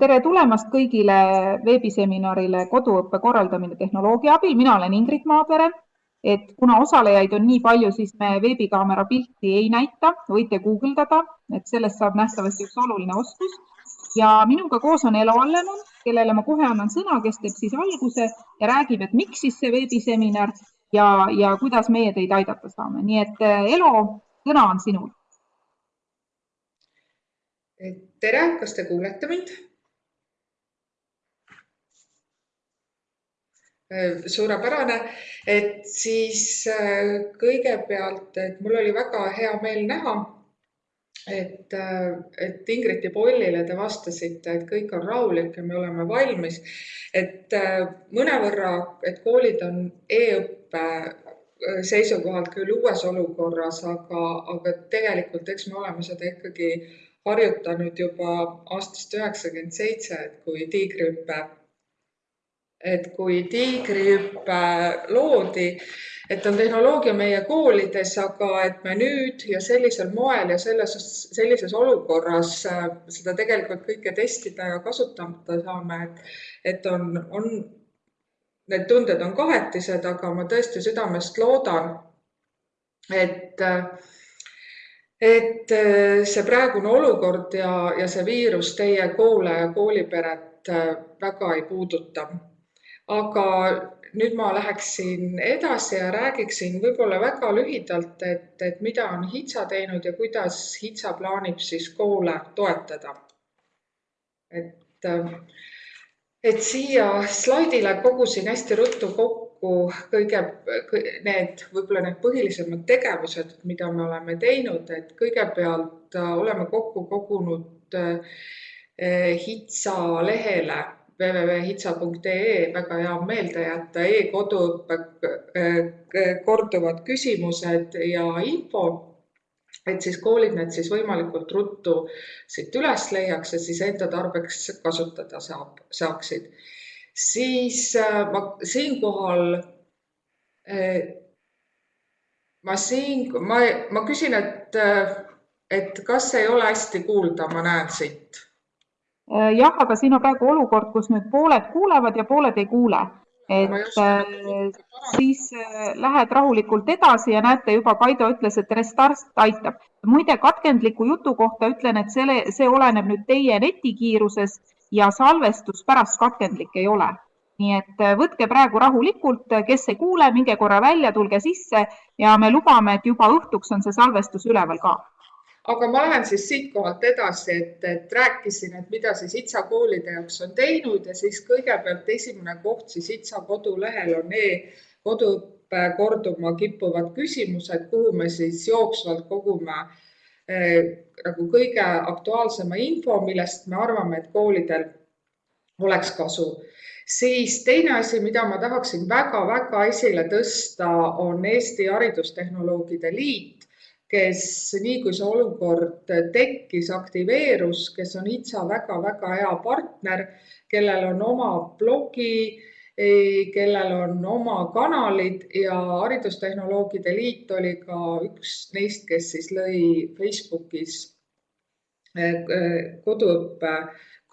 tere tulemast kõigile veebiseminarile Koduõppe korraldamine tehnoloogia abil. mina olen Ingrid Maapere. et kuna osalejaid on nii palju, siis me veebikaamera pilti ei näita, võite guugeldada, et sellest saab nähtavasti üks oluline oskus. ja minuga koos on Elo Allemann, kellele ma kohe annan sõna, kes teeb siis alguse ja räägib, et miks siis see veebiseminar ja, ja kuidas meie teid aidata saame. nii et Elo, sõna on sinul. tere, kas te kuulete mind? Suurepärane, et siis äh, kõigepealt, et mul oli väga hea meel näha, et, äh, et Ingridi pollile te vastasite, et kõik on rahulik ja me oleme valmis. et mõnevõrra, et koolid on e-õppe seisukohalt küll uues olukorras, aga, aga tegelikult eks me oleme seda ikkagi harjutanud juba aastast üheksakümmend seitse, et kui tiigrihüpe et kui tiigrihüpe loodi, et on tehnoloogia meie koolides, aga et me nüüd ja sellisel moel ja selles, sellises olukorras äh, seda tegelikult kõike testida ja kasutada saame, et, et on, on, need tunded on kahetised, aga ma tõesti südamest loodan, et et äh, see praegune olukord ja, ja see viirus teie koole ja kooliperet äh, väga ei puuduta aga nüüd ma läheksin edasi ja räägiksin võib-olla väga lühidalt, et, et mida on HITSA teinud ja kuidas HITSA plaanib siis koole toetada. et, et siia slaidile kogusin hästi ruttu kokku kõige need, võib-olla need põhilisemad tegevused, mida me oleme teinud, et kõigepealt oleme kokku kogunud eh, HITSA lehele www.hitsa.ee väga hea meelde jätta e-koduõppe äh, korduvad küsimused ja info, et siis koolid need siis võimalikult ruttu siit üles leiaks ja siis enda tarbeks kasutada saab, saaksid. siis äh, ma siinkohal, äh, ma siin, ma, ma küsin, et, et kas ei ole hästi kuulda, ma näen siit Äh, jah, aga siin on praegu olukord, kus nüüd pooled kuulevad ja pooled ei kuule. et äh, siis äh, lähed rahulikult edasi ja näete juba, Kaido ütles, et restart aitab. muide, katkendliku jutu kohta ütlen, et selle, see oleneb nüüd teie netikiirusest ja salvestus pärast katkendlik ei ole. nii et võtke praegu rahulikult, kes ei kuule, minge korra välja, tulge sisse ja me lubame, et juba õhtuks on see salvestus üleval ka aga ma lähen siis siitkohalt edasi, et, et rääkisin, et mida siis ITSA koolide jaoks on teinud ja siis kõigepealt esimene koht siis ITSA kodulehel on e-koduõppe korduma kippuvad küsimused, kuhu me siis jooksvalt kogume eh, nagu kõige aktuaalsema info, millest me arvame, et koolidel oleks kasu. Siis teine asi, mida ma tahaksin väga-väga esile tõsta, on Eesti Haridustehnoloogide Liit kes nii kui see olukord tekkis, aktiveerus, kes on ITSA väga-väga hea partner, kellel on oma blogi, kellel on oma kanalid ja Haridustehnoloogide Liit oli ka üks neist, kes siis lõi Facebookis eh, koduõppe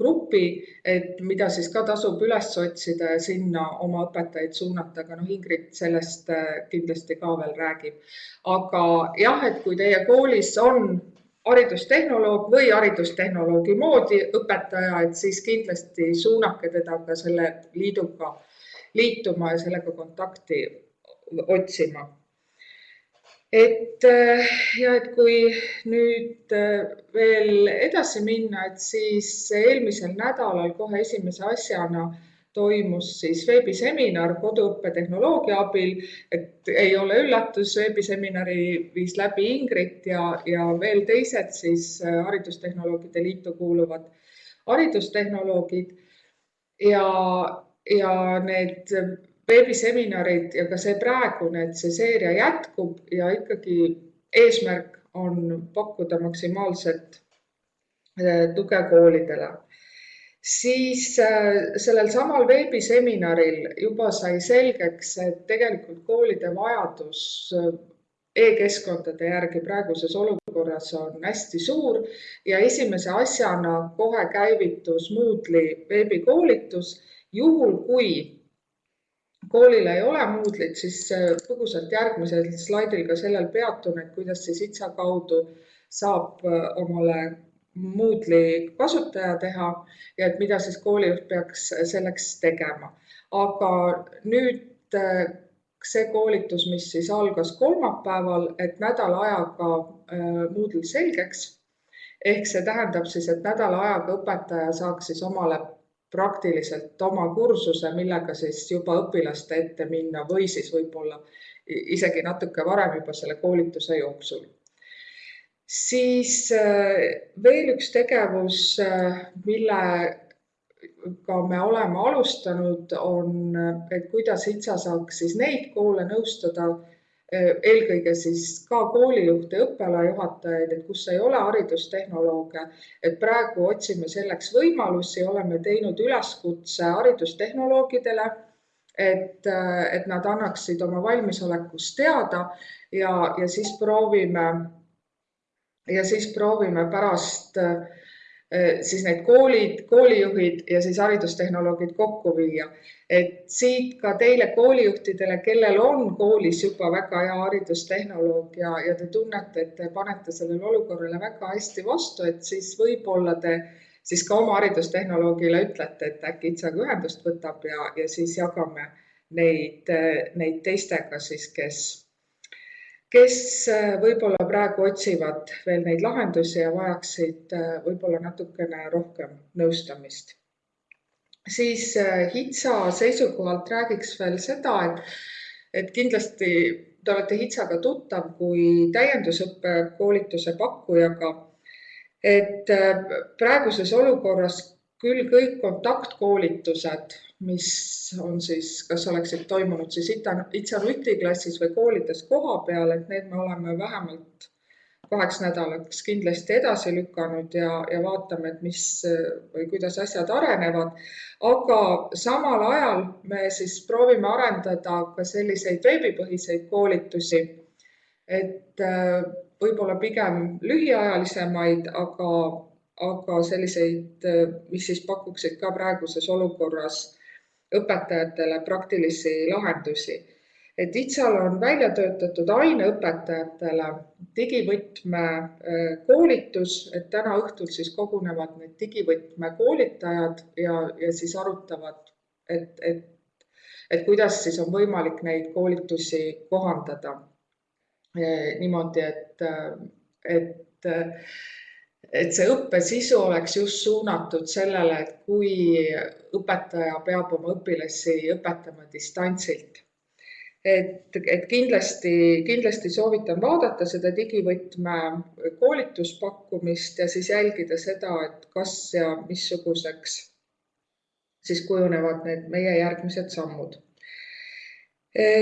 grupi, et mida siis ka tasub üles otsida ja sinna oma õpetajaid suunata, aga noh, Ingrid sellest äh, kindlasti ka veel räägib. aga jah, et kui teie koolis on haridustehnoloog või haridustehnoloogi moodi õpetaja, et siis kindlasti suunake teda ka selle liiduga liituma ja sellega kontakti otsima et äh, ja et kui nüüd äh, veel edasi minna, et siis eelmisel nädalal kohe esimese asjana toimus siis veebiseminar koduõppetehnoloogia abil, et ei ole üllatus, veebiseminari viis läbi Ingrid ja, ja veel teised siis äh, Haridustehnoloogide Liitu kuuluvad haridustehnoloogid. Ja, ja need veebiseminarid ja ka see praegune, et see seeria jätkub ja ikkagi eesmärk on pakkuda maksimaalset äh, tuge koolidele. siis äh, sellel samal veebiseminaril juba sai selgeks, et tegelikult koolide vajadus äh, e-keskkondade järgi praeguses olukorras on hästi suur ja esimese asjana kohe käivitus Moodle'i veebikoolitus. juhul kui koolil ei ole Moodle'it, siis põgusalt järgmisel slaidil ka sellel peatun, et kuidas siis HITSA kaudu saab omale Moodle'i kasutaja teha ja et mida siis koolijuht peaks selleks tegema. aga nüüd see koolitus, mis siis algas kolmapäeval, et nädala ajaga äh, Moodle selgeks. ehk see tähendab siis, et nädala ajaga õpetaja saaks siis omale praktiliselt oma kursuse, millega siis juba õpilaste ette minna või siis võib-olla isegi natuke varem juba selle koolituse jooksul. siis äh, veel üks tegevus, äh, mille ka me oleme alustanud, on, et kuidas HITSA saaks siis neid koole nõustada, eelkõige siis ka koolijuhte, õppealajuhatajaid, et kus ei ole haridustehnolooge, et praegu otsime selleks võimalusi, oleme teinud üleskutse haridustehnoloogidele, et, et nad annaksid oma valmisolekust teada ja, ja siis proovime ja siis proovime pärast äh, Äh, siis need koolid, koolijuhid ja siis haridustehnoloogid kokku viia. et siit ka teile koolijuhtidele, kellel on koolis juba väga hea haridustehnoloog ja, ja te tunnete, et te panete sellele olukorrale väga hästi vastu, et siis võib-olla te siis ka oma haridustehnoloogile ütlete, et äkki Itsaga ühendust võtab ja, ja siis jagame neid, neid teistega siis, kes kes äh, võib-olla praegu otsivad veel neid lahendusi ja vajaksid äh, võib-olla natukene rohkem nõustamist. siis äh, HITSA seisukohalt räägiks veel seda, et, et kindlasti te olete HITSAga tuttav kui täiendusõppe koolituse pakkujaga. et praeguses olukorras küll kõik kontaktkoolitused mis on siis, kas oleksid toimunud siis Itsa nutiklassis või koolides koha peal, et need me oleme vähemalt kaheks nädalaks kindlasti edasi lükanud ja, ja vaatame, et mis või kuidas asjad arenevad. aga samal ajal me siis proovime arendada ka selliseid veebipõhiseid koolitusi, et äh, võib-olla pigem lühiajalisemaid, aga, aga selliseid, äh, mis siis pakuksid ka praeguses olukorras õpetajatele praktilisi lahendusi. et ITSA-l on välja töötatud aineõpetajatele digivõtme äh, koolitus, et täna õhtul siis kogunevad need digivõtme koolitajad ja, ja siis arutavad, et, et, et kuidas siis on võimalik neid koolitusi kohandada äh, niimoodi, et, et et see õppe sisu oleks just suunatud sellele, et kui õpetaja peab oma õpilasi õpetama distantsilt. et, et kindlasti, kindlasti soovitan vaadata seda digivõtme koolituspakkumist ja siis jälgida seda, et kas ja missuguseks siis kujunevad need meie järgmised sammud.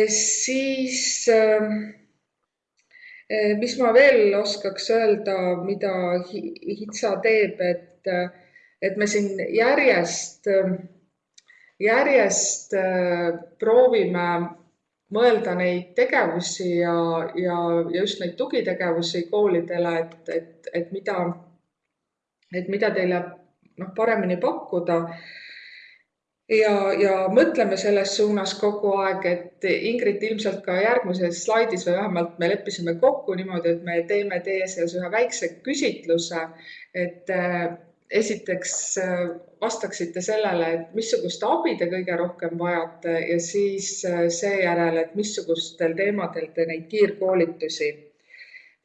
siis äh, mis ma veel oskaks öelda, mida HITSA teeb, et, et me siin järjest, järjest eh, proovime mõelda neid tegevusi ja, ja, ja just neid tugitegevusi koolidele, et, et, et mida, et mida teile noh, paremini pakkuda ja, ja mõtleme selles suunas kogu aeg, et Ingrid ilmselt ka järgmises slaidis või vähemalt me leppisime kokku niimoodi, et me teeme teie seas ühe väikse küsitluse, et äh, esiteks äh, vastaksite sellele, et missugust abi te kõige rohkem vajate ja siis äh, seejärel, et missugustel teemadel te neid kiirkoolitusi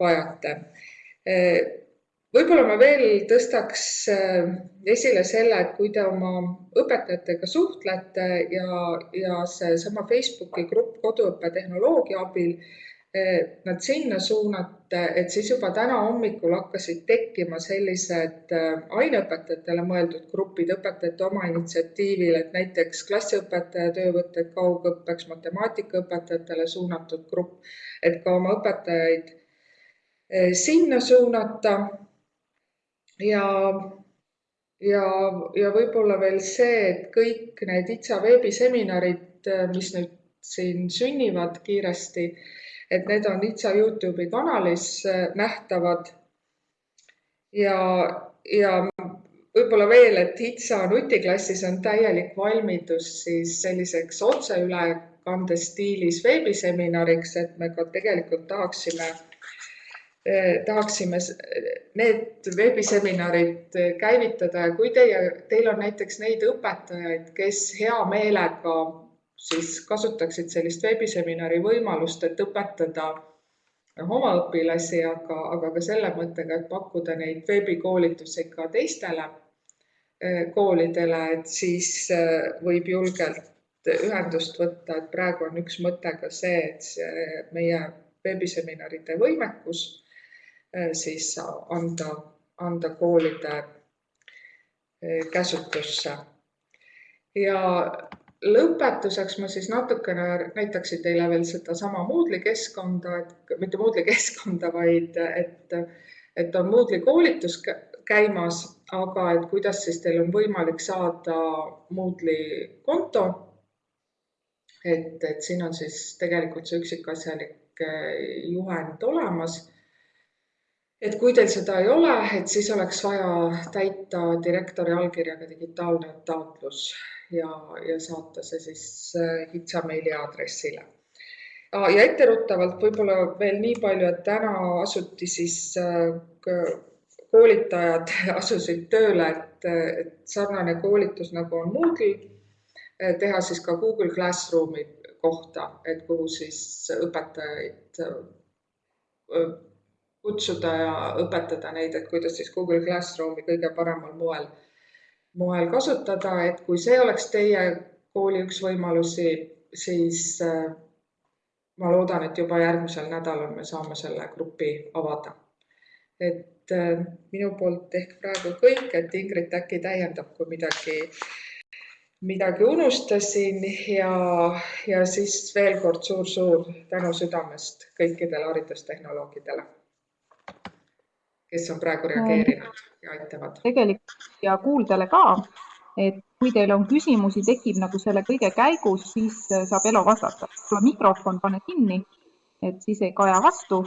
vajate võib-olla ma veel tõstaks äh, esile selle, et kui te oma õpetajatega suhtlete ja, ja seesama Facebooki grupp koduõppetehnoloogia abil äh, nad sinna suunate, et siis juba täna hommikul hakkasid tekkima sellised äh, aineõpetajatele mõeldud grupid õpetajate oma initsiatiivil, et näiteks klassiõpetaja töövõtted kaugõppeks, matemaatikaõpetajatele suunatud grupp, et ka oma õpetajaid sinna suunata ja, ja, ja võib-olla veel see, et kõik need ITSA veebiseminarid, mis nüüd siin sünnivad kiiresti, et need on Itsa Youtube'i kanalis nähtavad. ja, ja võib-olla veel, et HITSA nutiklassis on täielik valmidus siis selliseks otseülekande stiilis veebiseminariks, et me ka tegelikult tahaksime tahaksime need veebiseminarid käivitada. Ja kui teie, teil on näiteks neid õpetajaid, kes hea meelega siis kasutaksid sellist veebiseminari võimalust, et õpetada oma õpilasi, aga, aga ka selle mõttega, et pakkuda neid veebikoolitusi ka teistele koolidele, et siis võib julgelt ühendust võtta, et praegu on üks mõte ka see, et see meie veebiseminaride võimekus siis anda, anda koolide käsutusse. ja lõpetuseks ma siis natukene näitaksin teile veel sedasama Moodle'i keskkonda, et mitte Moodle'i keskkonda, vaid et, et on Moodle'i koolitus käimas, aga et kuidas siis teil on võimalik saada Moodle'i konto. et, et siin on siis tegelikult see üksikasjalik eh, juhend olemas. Et kui teil seda ei ole, et siis oleks vaja täita direktori allkirjaga digitaalne taotlus ja, ja saata see siis HITSA eh, meiliaadressile ja etteruttavalt võib-olla veel nii palju, et täna asuti siis eh, koolitajad asusid tööle, et, et sarnane koolitus nagu on Moodle, teha siis ka Google Classroomi kohta, et kuhu siis õpetajaid kutsuda ja õpetada neid, et kuidas siis Google Classroomi kõige paremal moel, moel kasutada, et kui see oleks teie kooli üks võimalusi, siis ma loodan, et juba järgmisel nädalal me saame selle grupi avada. et äh, minu poolt ehk praegu kõik, et Ingrid äkki täiendab, kui midagi, midagi unustasin ja, ja siis veel kord suur-suur tänu südamest kõikidele haridustehnoloogidele, kes on praegu reageerinud ja aitavad. tegelikult ja kuuldele ka, et kui teil on küsimusi, tekib nagu selle kõige käigus, siis saab Elo vastata. mikrofon pane kinni, et siis ei kaja vastu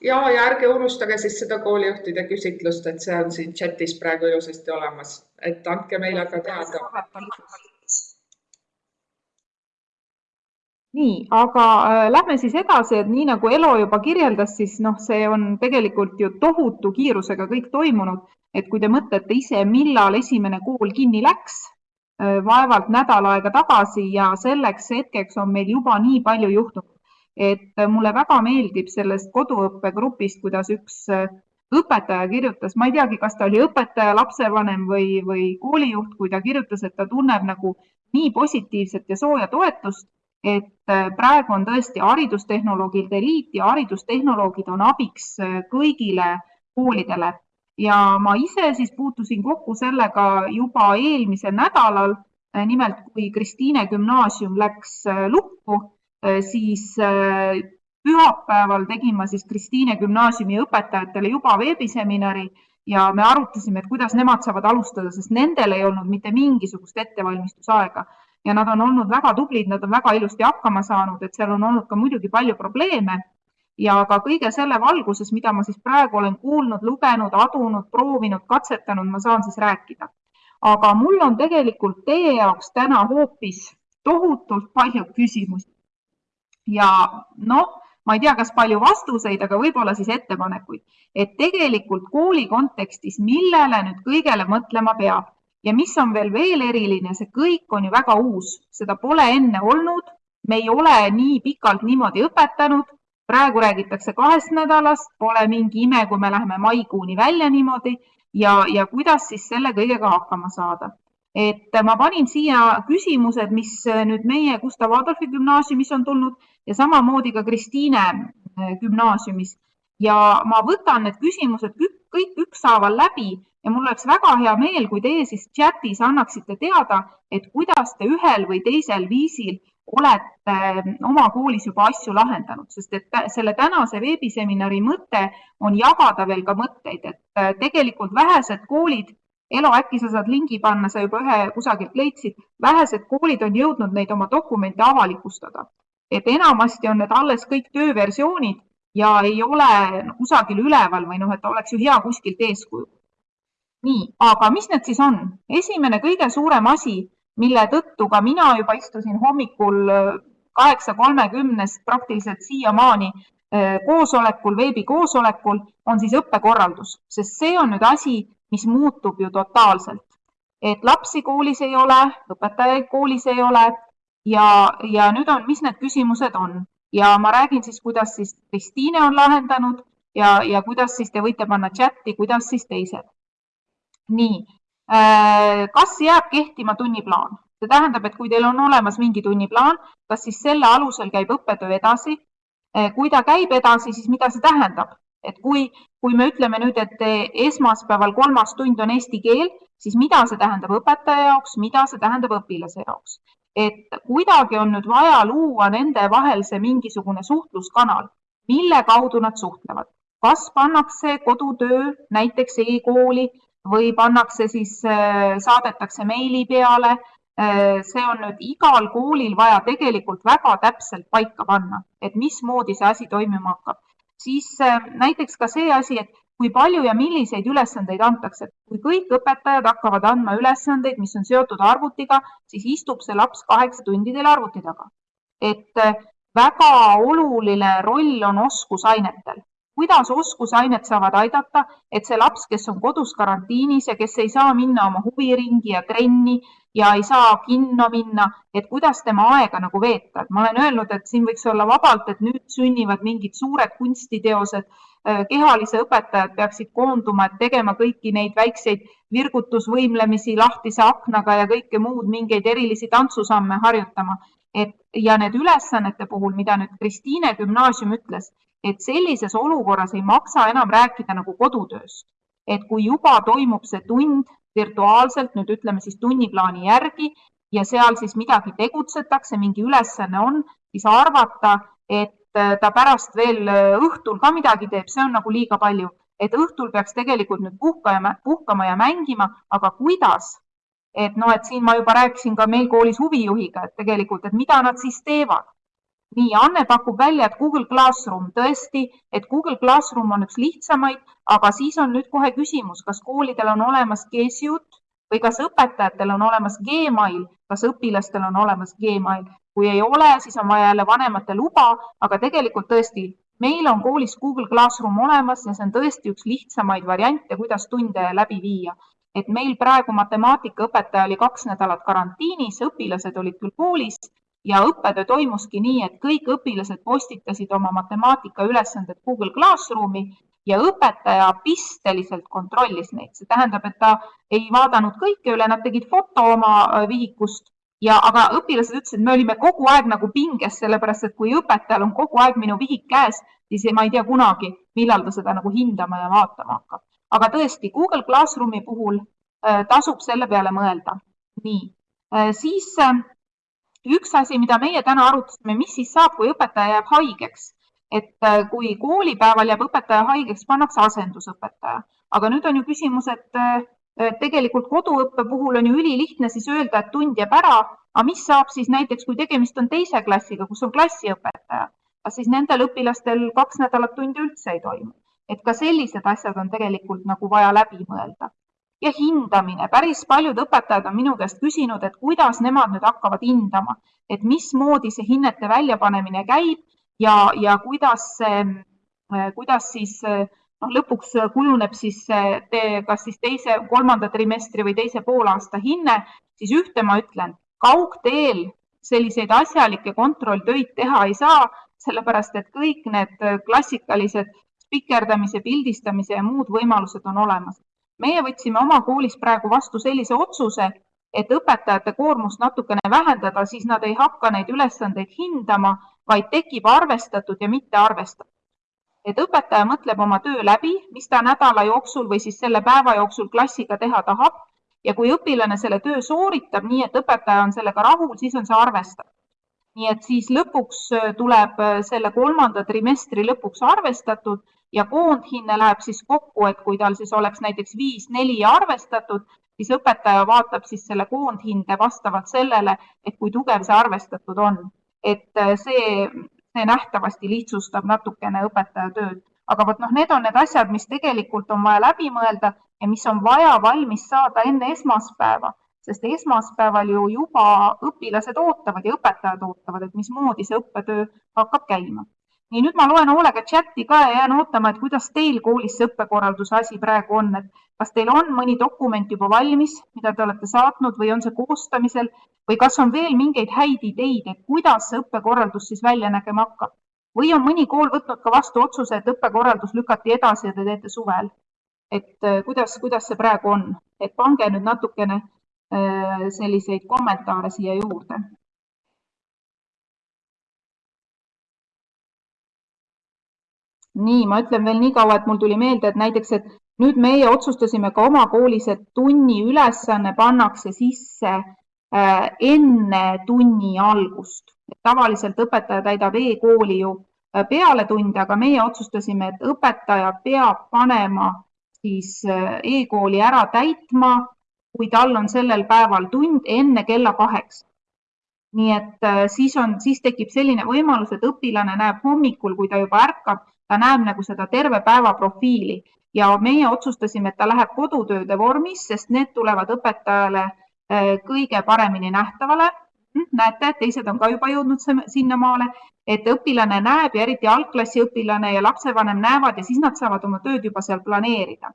ja, ja ärge unustage siis seda koolijuhtide küsitlust, et see on siin chatis praegu ilusasti olemas, et andke meile ka teada. Nii, aga äh, lähme siis edasi, et nii nagu Elo juba kirjeldas, siis noh, see on tegelikult ju tohutu kiirusega kõik toimunud, et kui te mõtlete ise, millal esimene kool kinni läks, äh, vaevalt nädal aega tagasi ja selleks hetkeks on meil juba nii palju juhtunud. Et mulle väga meeldib sellest koduõppegrupist, kuidas üks äh, õpetaja kirjutas, ma ei teagi, kas ta oli õpetaja, lapsevanem või, või koolijuht, kui ta kirjutas, et ta tunneb nagu nii positiivset ja sooja toetust, et äh, praegu on tõesti haridustehnoloogide liit ja haridustehnoloogid on abiks äh, kõigile koolidele ja ma ise siis puutusin kokku sellega juba eelmisel nädalal. nimelt, kui Kristiine gümnaasium läks lukku Äh, siis äh, pühapäeval tegin ma siis Kristiine gümnaasiumi õpetajatele juba veebiseminari ja me arutasime, et kuidas nemad saavad alustada, sest nendel ei olnud mitte mingisugust ettevalmistusaega ja nad on olnud väga tublid, nad on väga ilusti hakkama saanud, et seal on olnud ka muidugi palju probleeme. Ja ka kõige selle valguses, mida ma siis praegu olen kuulnud, lugenud, adunud, proovinud, katsetanud, ma saan siis rääkida. aga mul on tegelikult teie jaoks täna hoopis tohutult palju küsimusi. Ja noh, ma ei tea, kas palju vastuseid, aga võib-olla siis ettepanekuid, et tegelikult kooli kontekstis, millele nüüd kõigele mõtlema peab ja mis on veel veel eriline, see kõik on ju väga uus, seda pole enne olnud, me ei ole nii pikalt niimoodi õpetanud, praegu räägitakse kahest nädalast, pole mingi ime, kui me läheme maikuuni välja niimoodi. Ja, ja kuidas siis selle kõigega hakkama saada? Et ma panin siia küsimused, mis nüüd meie Gustav Adolfi gümnaasiumis on tulnud ja samamoodi ka Kristiine äh, gümnaasiumis. Ja ma võtan need küsimused kõik ükshaaval läbi ja mul oleks väga hea meel, kui teie siis chatis annaksite teada, et kuidas te ühel või teisel viisil olete äh, oma koolis juba asju lahendanud, sest et selle tänase veebiseminari mõte on jagada veel ka mõtteid, et äh, tegelikult vähesed koolid Elo, äkki sa saad lingi panna, sa juba ühe kusagilt leidsid, vähesed koolid on jõudnud neid oma dokumente avalikustada et enamasti on need alles kõik tööversioonid ja ei ole kusagil üleval või noh, et oleks ju hea kuskilt eeskuju. Nii, aga mis need siis on? esimene kõige suurem asi, mille tõttu ka mina juba istusin hommikul kaheksa kolmekümnest praktiliselt siiamaani eh, koosolekul, veebikoosolekul, on siis õppekorraldus, sest see on nüüd asi, mis muutub ju totaalselt. et lapsi koolis ei ole, õpetajaid koolis ei ole ja, ja nüüd on, mis need küsimused on ja ma räägin siis, kuidas siis Kristiine on lahendanud ja, ja kuidas siis te võite panna chati, kuidas siis teised. Nii, äh, kas jääb kehtima tunniplaan? see tähendab, et kui teil on olemas mingi tunniplaan, kas siis selle alusel käib õppetöö edasi? Äh, kui ta käib edasi, siis mida see tähendab? et kui, kui me ütleme nüüd, et esmaspäeval kolmas tund on eesti keel, siis mida see tähendab õpetaja jaoks, mida see tähendab õpilase jaoks? et kuidagi on nüüd vaja luua nende vahel see mingisugune suhtluskanal, mille kaudu nad suhtlevad. kas pannakse kodutöö näiteks e-kooli või pannakse siis, äh, saadetakse meili peale. Äh, see on nüüd igal koolil vaja tegelikult väga täpselt paika panna, et mismoodi see asi toimima hakkab. siis äh, näiteks ka see asi, et kui palju ja milliseid ülesandeid antakse. kui kõik õpetajad hakkavad andma ülesandeid, mis on seotud arvutiga, siis istub see laps kaheksa tundi teil arvuti taga. et väga oluline roll on oskusainetel. Kuidas oskusained saavad aidata, et see laps, kes on kodus karantiinis ja kes ei saa minna oma huviringi ja trenni ja ei saa kinno minna, et kuidas tema aega nagu veeta, et ma olen öelnud, et siin võiks olla vabalt, et nüüd sünnivad mingid suured kunstiteosed Äh, kehalise õpetajad peaksid koonduma, et tegema kõiki neid väikseid virgutusvõimlemisi lahtise aknaga ja kõike muud, mingeid erilisi tantsusamme harjutama. et ja need ülesannete puhul, mida nüüd Kristiine gümnaasium ütles, et sellises olukorras ei maksa enam rääkida nagu kodutööst. et kui juba toimub see tund virtuaalselt, nüüd ütleme siis tunniplaani järgi ja seal siis midagi tegutsetakse, mingi ülesanne on, siis arvata, et Äh, ta pärast veel äh, õhtul ka midagi teeb, see on nagu liiga palju, et õhtul peaks tegelikult nüüd puhkama, puhkama ja mängima, aga kuidas? et noh, et siin ma juba rääkisin ka meil koolis huvijuhiga, et tegelikult, et mida nad siis teevad. Nii, Anne pakub välja, et Google Classroom tõesti, et Google Classroom on üks lihtsamaid, aga siis on nüüd kohe küsimus, kas koolidel on olemas Gesiut või kas õpetajatel on olemas Gmail, kas õpilastel on olemas Gmail kui ei ole, siis on vaja jälle vanemate luba, aga tegelikult tõesti, meil on koolis Google Classroom olemas ja see on tõesti üks lihtsamaid variante, kuidas tunde läbi viia. et meil praegu matemaatikaõpetaja oli kaks nädalat karantiinis, õpilased olid küll koolis ja õppetöö toimuski nii, et kõik õpilased postitasid oma matemaatikaülesanded Google Classroomi ja õpetaja pisteliselt kontrollis neid, see tähendab, et ta ei vaadanud kõike üle, nad tegid foto oma vihikust ja aga õpilased ütlesid, me olime kogu aeg nagu pinges, sellepärast et kui õpetajal on kogu aeg minu vihik käes, siis ma ei tea kunagi, millal ta seda nagu hindama ja vaatama hakkab. aga tõesti, Google Classroomi puhul äh, tasub selle peale mõelda. nii äh,, siis äh, üks asi, mida meie täna arutasime, mis siis saab, kui õpetaja jääb haigeks. et äh, kui koolipäeval jääb õpetaja haigeks, pannakse asendusõpetaja, aga nüüd on ju küsimus, et äh, tegelikult koduõppe puhul on ju ülilihtne siis öelda, et tund jääb ära, aga mis saab siis näiteks, kui tegemist on teise klassiga, kus on klassiõpetaja, kas siis nendel õpilastel kaks nädalat tunde üldse ei toimu? et ka sellised asjad on tegelikult nagu vaja läbi mõelda. Ja hindamine, päris paljud õpetajad on minu käest küsinud, et kuidas nemad nüüd hakkavad hindama, et mismoodi see hinnete väljapanemine käib ja, ja kuidas see, kuidas siis noh, lõpuks kujuneb siis te, kas siis teise, kolmanda trimestri või teise poolaasta hinne, siis ühte ma ütlen, kaugteel selliseid asjalikke kontrolltöid teha ei saa, sellepärast et kõik need klassikalised spikerdamise, pildistamise ja muud võimalused on olemas. Meie võtsime oma koolis praegu vastu sellise otsuse, et õpetajate koormust natukene vähendada, siis nad ei hakka neid ülesandeid hindama, vaid tekib arvestatud ja mitte arvestatud et õpetaja mõtleb oma töö läbi, mis ta nädala jooksul või siis selle päeva jooksul klassiga teha tahab ja kui õpilane selle töö sooritab nii, et õpetaja on sellega rahul, siis on see arvestatud. nii et siis lõpuks äh, tuleb äh, selle kolmanda trimestri lõpuks arvestatud ja koondhinne läheb siis kokku, et kui tal siis oleks näiteks viis-neli arvestatud, siis õpetaja vaatab siis selle koondhinde vastavalt sellele, et kui tugev see arvestatud on et see, see nähtavasti lihtsustab natukene õpetaja tööd. aga vot noh, need on need asjad, mis tegelikult on vaja läbi mõelda ja mis on vaja valmis saada enne esmaspäeva sest esmaspäeval ju juba õpilased ootavad ja õpetajad ootavad, et mismoodi see õppetöö hakkab käima. Nii, nüüd ma loen hoolega chati ka ja jään ootama, et kuidas teil koolis see õppekorralduse asi praegu on, et kas teil on mõni dokument juba valmis, mida te olete saatnud või on see koostamisel või kas on veel mingeid häid ideid, et kuidas see õppekorraldus siis välja nägema hakkab? või on mõni kool võtnud ka vastu otsuse, et õppekorraldus lükati edasi ja te teete suvel? et äh, kuidas, kuidas see praegu on, et pange nüüd natukene Äh, selliseid kommentaare siia juurde. Nii, ma ütlen veel nii kaua, et mul tuli meelde, et näiteks, et nüüd meie otsustasime ka oma koolis, et tunni ülesanne pannakse sisse äh, enne tunni algust. tavaliselt õpetaja täidab e-kooli ju äh, peale tunde, aga meie otsustasime, et õpetaja peab panema siis e-kooli ära täitma kui tal on sellel päeval tund enne kella kaheksa. nii et äh, siis on, siis tekib selline võimalus, et õpilane näeb hommikul, kui ta juba ärkab, ta näeb nagu seda terve päeva profiili ja meie otsustasime, et ta läheb kodutööde vormis, sest need tulevad õpetajale äh, kõige paremini nähtavale. Hm, näete, teised on ka juba jõudnud sinnamaale, et õpilane näeb ja eriti algklassi õpilane ja lapsevanem näevad ja siis nad saavad oma tööd juba seal planeerida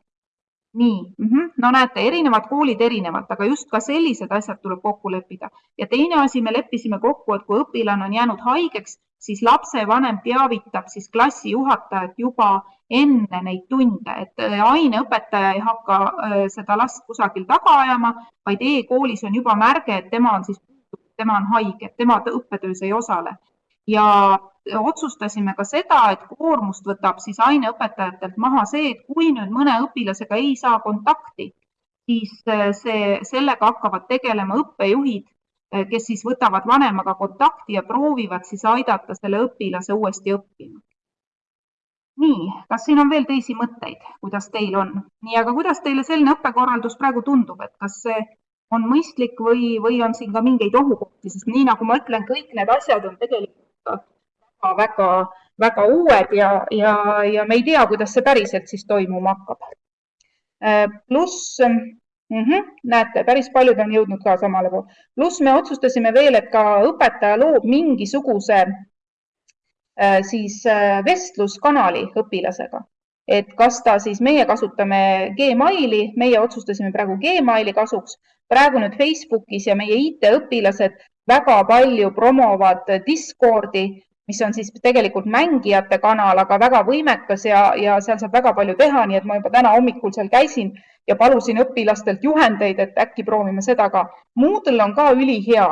nii mm, -hmm. no näete, erinevad koolid erinevalt, aga just ka sellised asjad tuleb kokku leppida. ja teine asi, me leppisime kokku, et kui õpilane on jäänud haigeks, siis lapsevanem teavitab siis klassijuhatajat juba enne neid tunde, et äh, aineõpetaja ei hakka äh, seda last kusagil taga ajama, vaid e-koolis on juba märge, et tema on siis, tema on haige, tema õppetöös ei osale. Ja otsustasime ka seda, et koormust võtab siis aineõpetajatelt maha see, et kui nüüd mõne õpilasega ei saa kontakti, siis äh, see, sellega hakkavad tegelema õppejuhid, kes siis võtavad vanemaga kontakti ja proovivad siis aidata selle õpilase uuesti õppima. nii, kas siin on veel teisi mõtteid, kuidas teil on? nii, aga kuidas teile selline õppekorraldus praegu tundub, et kas see on mõistlik või, või on siin ka mingeid ohukohti, sest nii nagu ma ütlen, kõik need asjad on tegelikult väga, väga uued ja, ja, ja me ei tea, kuidas see päriselt siis toimuma hakkab. Äh, pluss mm, -hmm, näete, päris paljud on jõudnud ka samale poole. pluss me otsustasime veel, et ka õpetaja loob mingisuguse äh, siis äh, vestluskanali õpilasega, et kas ta siis, meie kasutame Gmaili, meie otsustasime praegu Gmaili kasuks, praegu nüüd Facebookis ja meie IT-õpilased väga palju promovad Discordi mis on siis tegelikult mängijate kanal, aga väga võimekas ja, ja seal saab väga palju teha, nii et ma juba täna hommikul seal käisin ja palusin õpilastelt juhendeid, et äkki proovime seda ka. Moodle on ka ülihea,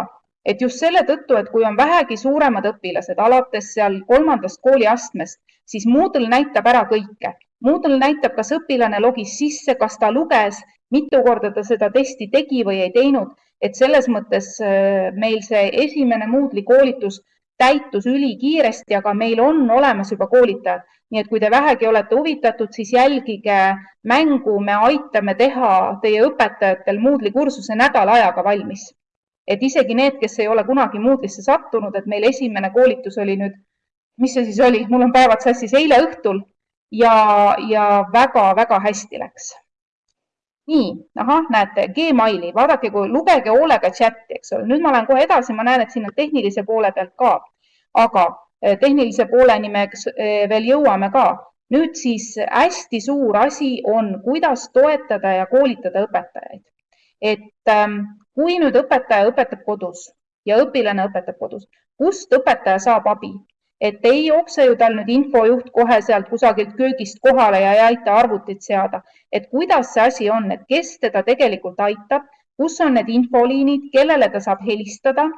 et just selle tõttu, et kui on vähegi suuremad õpilased alates seal kolmandast kooliastmest, siis Moodle näitab ära kõike. Moodle näitab, kas õpilane logis sisse, kas ta luges, mitu korda ta seda testi tegi või ei teinud, et selles mõttes äh, meil see esimene Moodle'i koolitus täitus ülikiiresti, aga meil on olemas juba koolitajad. nii et kui te vähegi olete huvitatud, siis jälgige mängu, me aitame teha teie õpetajatel Moodle'i kursuse nädala ajaga valmis. et isegi need, kes ei ole kunagi Moodle'isse sattunud, et meil esimene koolitus oli nüüd, mis see siis oli, mul on päevad sassis, eile õhtul. Ja, ja väga-väga hästi läks nii, ahah, näete, Gmaili, vaadake, kui lugege hoolega chati, eks ole, nüüd ma lähen kohe edasi, ma näen, et siin on tehnilise poole pealt ka, aga eh, tehnilise pooleni me eh, veel jõuame ka. nüüd siis hästi suur asi on, kuidas toetada ja koolitada õpetajaid. et ähm, kui nüüd õpetaja õpetab kodus ja õpilane õpetab kodus, kust õpetaja saab abi? Et ei jookse ju tal nüüd infojuht kohe sealt kusagilt köögist kohale ja ei aita arvutit seada, et kuidas see asi on, et kes teda tegelikult aitab, kus on need infoliinid, kellele ta saab helistada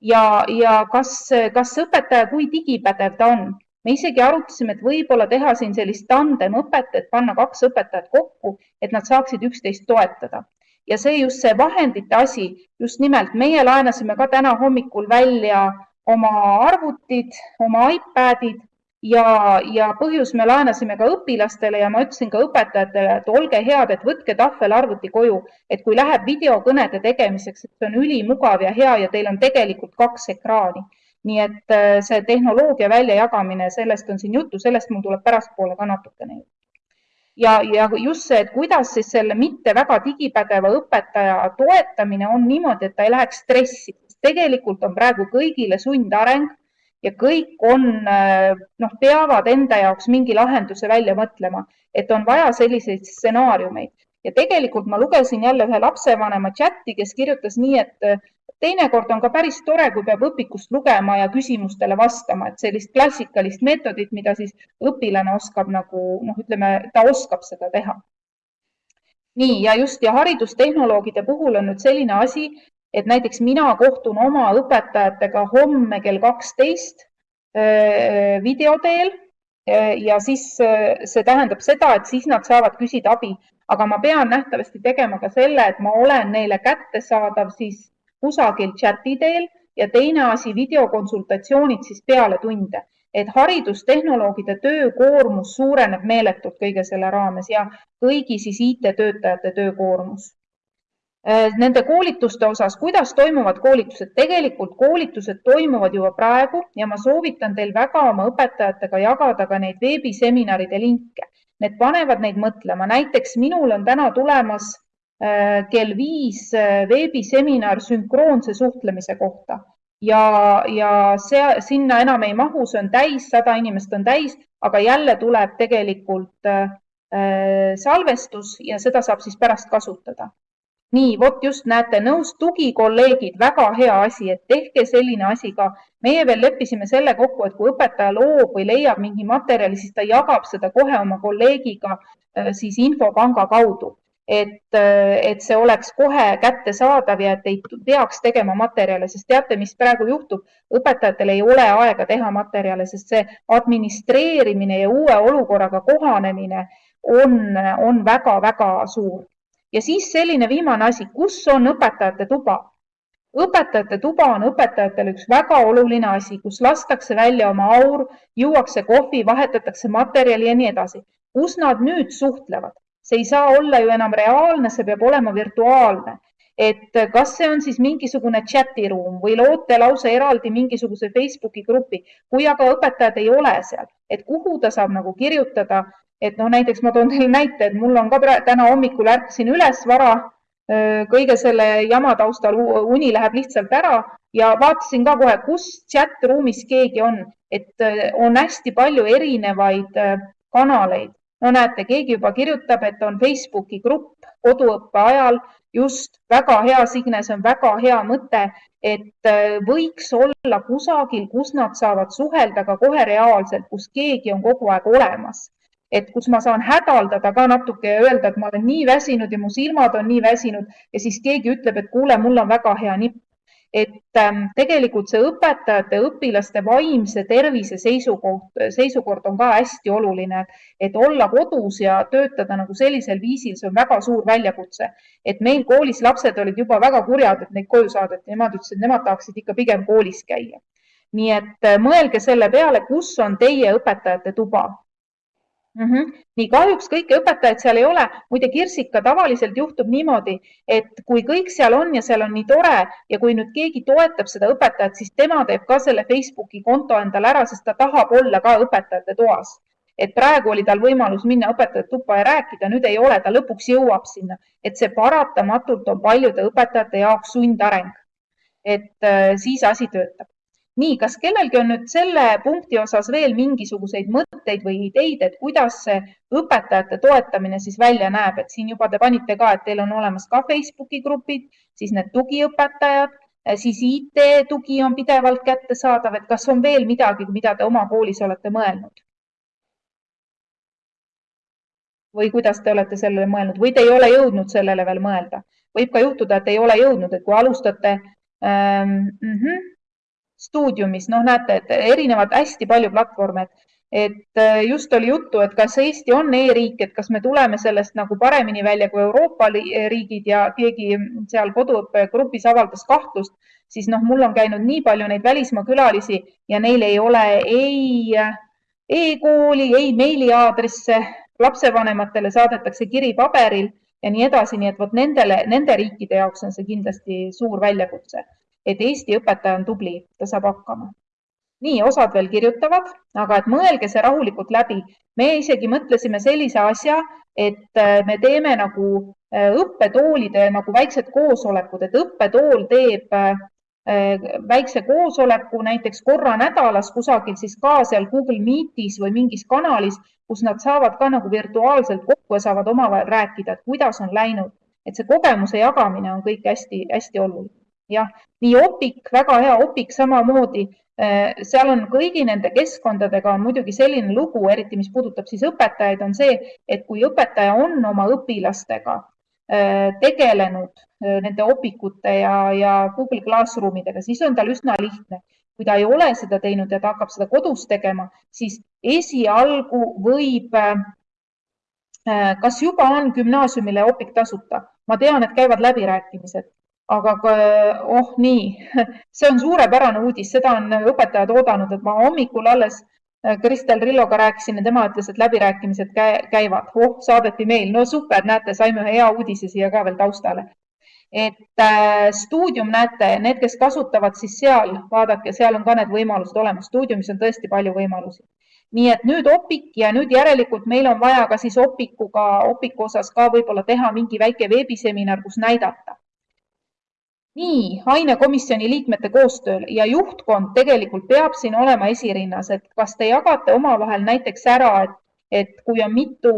ja, ja kas, kas õpetaja, kui digipädev ta on. me isegi arutasime, et võib-olla teha siin sellist tandemõpet, et panna kaks õpetajat kokku, et nad saaksid üksteist toetada ja see just see vahendite asi, just nimelt meie laenasime ka täna hommikul välja oma arvutid, oma iPadid ja, ja põhjus me laenasime ka õpilastele ja ma ütlesin ka õpetajatele, et olge head, et võtke tahvelarvuti koju, et kui läheb videokõnede tegemiseks, et see on ülimugav ja hea ja teil on tegelikult kaks ekraani nii et äh, see tehnoloogia väljajagamine, sellest on siin juttu, sellest mul tuleb pärastpoole ka natukene juttu. ja, ja just see, et kuidas siis selle mitte väga digipädeva õpetaja toetamine on niimoodi, et ta ei läheks stressi, tegelikult on praegu kõigile sundareng ja kõik on, äh, noh, peavad enda jaoks mingi lahenduse välja mõtlema, et on vaja selliseid stsenaariumeid ja tegelikult ma lugesin jälle ühe lapsevanema chati, kes kirjutas nii, et äh, teinekord on ka päris tore, kui peab õpikust lugema ja küsimustele vastama, et sellist klassikalist meetodit, mida siis õpilane oskab nagu noh, ütleme, ta oskab seda teha. nii ja just ja haridustehnoloogide puhul on nüüd selline asi, et näiteks mina kohtun oma õpetajatega homme kell kaksteist äh, video teel äh, ja siis see tähendab seda, et siis nad saavad küsida abi aga ma pean nähtavasti tegema ka selle, et ma olen neile kättesaadav siis kusagil chati teel ja teine asi, videokonsultatsioonid siis peale tunde, et haridustehnoloogide töökoormus suureneb meeletult kõige selle raames ja kõigi siis IT-töötajate töökoormus. Äh, nende koolituste osas, kuidas toimuvad koolitused? tegelikult koolitused toimuvad juba praegu ja ma soovitan teil väga oma õpetajatega jagada ka neid veebiseminaride linke need panevad neid mõtlema. näiteks minul on täna tulemas äh, kell viis äh, veebiseminar sünkroonse suhtlemise kohta ja, ja see, sinna enam ei mahu, see on täis, sada inimest on täis, aga jälle tuleb tegelikult salvestus ja seda saab siis pärast kasutada nii, vot just näete, nõus tugikolleegid, väga hea asi, et tehke selline asi ka. meie veel leppisime selle kokku, et kui õpetaja loob või leiab mingi materjali, siis ta jagab seda kohe oma kolleegiga äh, siis infopanga kaudu. et, äh, et see oleks kohe kättesaadav ja et ei peaks tegema materjale, sest teate, mis praegu juhtub? õpetajatel ei ole aega teha materjale, sest see administreerimine ja uue olukorraga kohanemine on, on väga-väga suur ja siis selline viimane asi, kus on õpetajate tuba? õpetajate tuba on õpetajatele üks väga oluline asi, kus lastakse välja oma aur, juuakse kohvi, vahetatakse materjali ja nii edasi. kus nad nüüd suhtlevad? see ei saa olla ju enam reaalne, see peab olema virtuaalne. et kas see on siis mingisugune chati ruum või loote lausa eraldi mingisuguse Facebooki grupi, kui aga õpetajad ei ole seal, et kuhu ta saab nagu kirjutada et noh, näiteks ma toon teile näite, et mul on ka täna hommikul ärkasin üles vara, kõige selle jama taustal uni läheb lihtsalt ära ja vaatasin ka kohe, kus chat ruumis keegi on, et on hästi palju erinevaid kanaleid. no näete, keegi juba kirjutab, et on Facebooki grupp koduõppe ajal. Just väga hea, Signe, see on väga hea mõte, et võiks olla kusagil, kus nad saavad suhelda ka kohe reaalselt, kus keegi on kogu aeg olemas et kus ma saan hädaldada ka natuke ja öelda, et ma olen nii väsinud ja mu silmad on nii väsinud ja siis keegi ütleb, et kuule, mul on väga hea nipp. et ähm, tegelikult see õpetajate, õpilaste vaimse tervise seisukoht, seisukord on ka hästi oluline, et olla kodus ja töötada nagu sellisel viisil, see on väga suur väljakutse. et meil koolis lapsed olid juba väga kurjad, et neid koju saadeti, nemad ütlesid, nemad tahaksid ikka pigem koolis käia. nii et äh, mõelge selle peale, kus on teie õpetajate tuba mm. -hmm. nii kahjuks kõiki õpetajaid seal ei ole. muide, Kirsika tavaliselt juhtub niimoodi, et kui kõik seal on ja seal on nii tore ja kui nüüd keegi toetab seda õpetajat, siis tema teeb ka selle Facebooki konto endale ära, sest ta tahab olla ka õpetajate toas. et praegu oli tal võimalus minna õpetajate tuppa ja rääkida, nüüd ei ole, ta lõpuks jõuab sinna, et see paratamatult on paljude õpetajate jaoks sundareng. et äh, siis asi töötab nii, kas kellelgi on nüüd selle punkti osas veel mingisuguseid mõtteid või ideid, et kuidas see õpetajate toetamine siis välja näeb, et siin juba te panite ka, et teil on olemas ka Facebooki grupid, siis need tugiõpetajad, siis IT-tugi on pidevalt kättesaadav, et kas on veel midagi, mida te oma koolis olete mõelnud? või kuidas te olete sellele mõelnud või te ei ole jõudnud sellele veel mõelda? võib ka juhtuda, et ei ole jõudnud, et kui alustate ähm,. Mm -hmm stuudiumis, noh, näete, et erinevad hästi palju platvorme, et äh, just oli juttu, et kas Eesti on e-riik, et kas me tuleme sellest nagu paremini välja kui Euroopa riigid ja keegi seal koduõppegrupis avaldas kahtlust, siis noh, mul on käinud nii palju neid välismaa külalisi ja neil ei ole ei e-kooli, ei meiliaadresse, lapsevanematele saadetakse kiri paberil ja nii edasi, nii et vot nendele, nende riikide jaoks on see kindlasti suur väljakutse et Eesti õpetaja on tubli, ta saab hakkama nii, osad veel kirjutavad, aga et mõelge see rahulikult läbi. me isegi mõtlesime sellise asja, et äh, me teeme nagu äh, õppetoolide nagu väiksed koosolekud, et õppetool teeb äh, väikse koosoleku näiteks korra nädalas kusagil siis ka seal Google Meetis või mingis kanalis, kus nad saavad ka nagu virtuaalselt kokku ja saavad omavahel rääkida, et kuidas on läinud, et see kogemuse jagamine on kõik hästi-hästi oluline. Jah, nii Opik, väga hea Opik samamoodi Äh, seal on kõigi nende keskkondadega on muidugi selline lugu, eriti mis puudutab siis õpetajaid, on see, et kui õpetaja on oma õpilastega äh, tegelenud äh, nende opikute ja, ja Google Classroomidega, siis on tal üsna lihtne. kui ta ei ole seda teinud ja ta hakkab seda kodus tegema, siis esialgu võib, kas juba on gümnaasiumile opik tasuta? ma tean, et käivad läbirääkimised aga oh nii, see on suurepärane uudis, seda on õpetajad oodanud, et ma hommikul alles äh, Kristel Rilloga rääkisin ja tema ütles, et läbirääkimised käivad. oh, saadeti meil, no super, näete, saime hea uudise siia ka veel taustale. et äh, stuudium, näete, need, kes kasutavad, siis seal, vaadake, seal on ka need võimalused olemas. stuudiumis on tõesti palju võimalusi. nii et nüüd Opik ja nüüd järelikult meil on vaja ka siis Opikuga, Opiku osas ka võib-olla teha mingi väike veebiseminar, kus näidata nii ainekomisjoni liikmete koostööl ja juhtkond tegelikult peab siin olema esirinnas, et kas te jagate omavahel näiteks ära, et, et kui on mitu,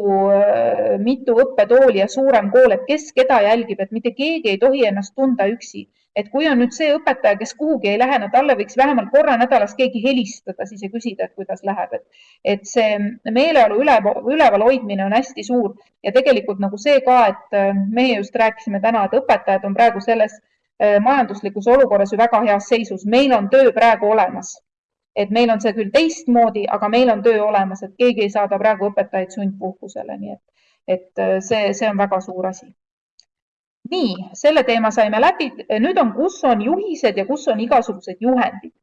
mitu õppetooli ja suurem kool, et kes keda jälgib, et mitte keegi ei tohi ennast tunda üksi. et kui on nüüd see õpetaja, kes kuhugi ei lähe, no talle võiks vähemalt korra nädalas keegi helistada siis ja küsida, et kuidas läheb, et, et see meeleolu üle, üleval hoidmine on hästi suur ja tegelikult nagu see ka, et meie just rääkisime täna, et õpetajad on praegu selles Äh, majanduslikus olukorras ju väga heas seisus. meil on töö praegu olemas. et meil on see küll teistmoodi, aga meil on töö olemas, et keegi ei saada praegu õpetajaid sundpuhkusele, nii et, et äh, see, see on väga suur asi. nii, selle teema saime läbi. nüüd on, kus on juhised ja kus on igasugused juhendid.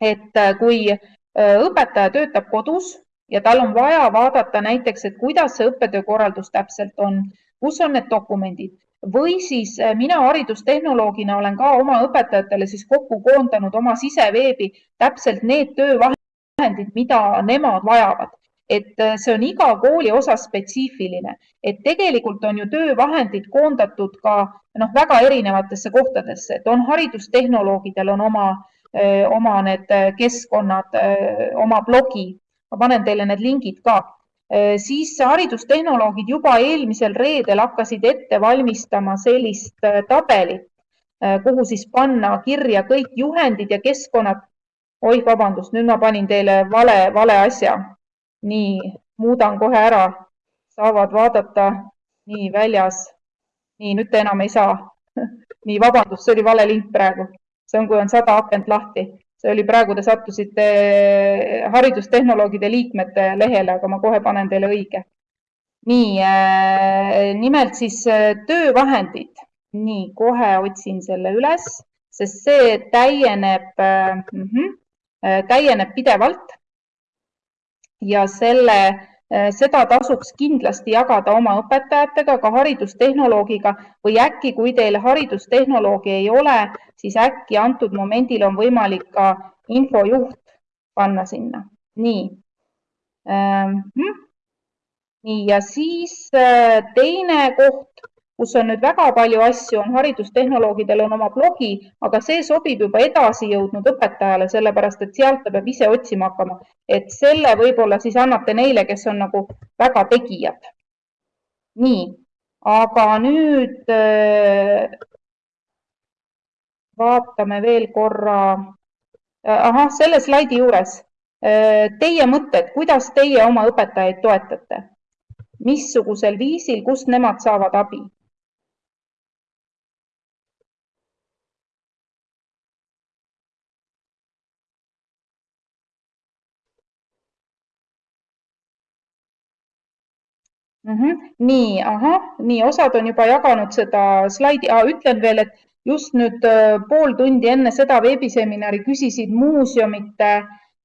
et äh, kui õpetaja töötab kodus ja tal on vaja vaadata näiteks, et kuidas see õppetöö korraldus täpselt on, kus on need dokumendid või siis äh, mina haridustehnoloogina olen ka oma õpetajatele siis kokku koondanud oma siseveebi täpselt need töövahendid, mida nemad vajavad. Et äh, see on iga kooli osas spetsiifiline, et tegelikult on ju töövahendid koondatud ka noh, väga erinevatesse kohtadesse, et on haridustehnoloogidel on oma, äh, oma need keskkonnad, oma blogi, ma panen teile need lingid ka siis haridustehnoloogid juba eelmisel reedel hakkasid ette valmistama sellist äh, tabelit, äh, kuhu siis panna kirja kõik juhendid ja keskkonnad. oih, vabandust, nüüd ma panin teile vale, vale asja. nii, muudan kohe ära, saavad vaadata nii väljas. nii, nüüd te enam ei saa. nii, vabandust, see oli vale link praegu. see on, kui on sada akent lahti see oli praegu, te sattusite haridustehnoloogide liikmete lehele, aga ma kohe panen teile õige. nii, äh, nimelt siis äh, töövahendid. nii, kohe otsin selle üles, sest see täieneb äh,, täieneb pidevalt. ja selle seda tasuks kindlasti jagada oma õpetajatega, ka haridustehnoloogiga või äkki, kui teil haridustehnoloogi ei ole, siis äkki antud momendil on võimalik ka infojuht panna sinna. nii. Ähm, hm? nii ja siis äh, teine koht kus on nüüd väga palju asju, on haridustehnoloogidel on oma blogi, aga see sobib juba edasi jõudnud õpetajale, sellepärast et sealt ta peab ise otsima hakkama. et selle võib-olla siis annate neile, kes on nagu väga tegijad. nii, aga nüüd äh, vaatame veel korra. Äh, ahah, selle slaidi juures äh, teie mõtted, kuidas teie oma õpetajaid toetate? missugusel viisil, kust nemad saavad abi? Mm. -hmm. nii, ahah, nii osad on juba jaganud seda slaidi ah,, ütlen veel, et just nüüd äh, pool tundi enne seda veebiseminari küsisid muuseumite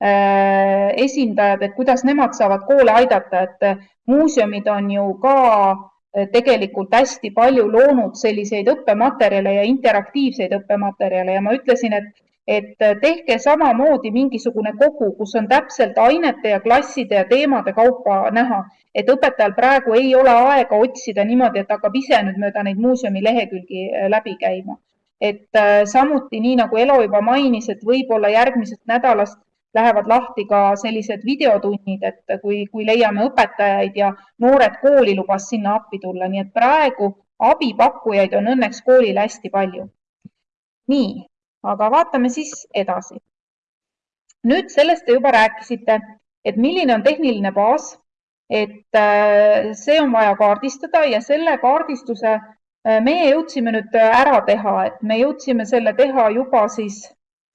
äh, esindajad, et kuidas nemad saavad koole aidata, et äh, muuseumid on ju ka äh, tegelikult hästi palju loonud selliseid õppematerjale ja interaktiivseid õppematerjale ja ma ütlesin, et et tehke samamoodi mingisugune kogu, kus on täpselt ainete ja klasside ja teemade kaupa näha, et õpetajal praegu ei ole aega otsida niimoodi, et hakkab ise nüüd mööda neid muuseumi lehekülgi läbi käima. et samuti nii nagu Elo juba mainis, et võib-olla järgmisest nädalast lähevad lahti ka sellised videotunnid, et kui, kui leiame õpetajaid ja noored kooli lubas sinna appi tulla, nii et praegu abipakkujaid on õnneks koolil hästi palju. nii, aga vaatame siis edasi. nüüd sellest te juba rääkisite, et milline on tehniline baas, et äh, see on vaja kaardistada ja selle kaardistuse äh, meie jõudsime nüüd ära teha, et me jõudsime selle teha juba siis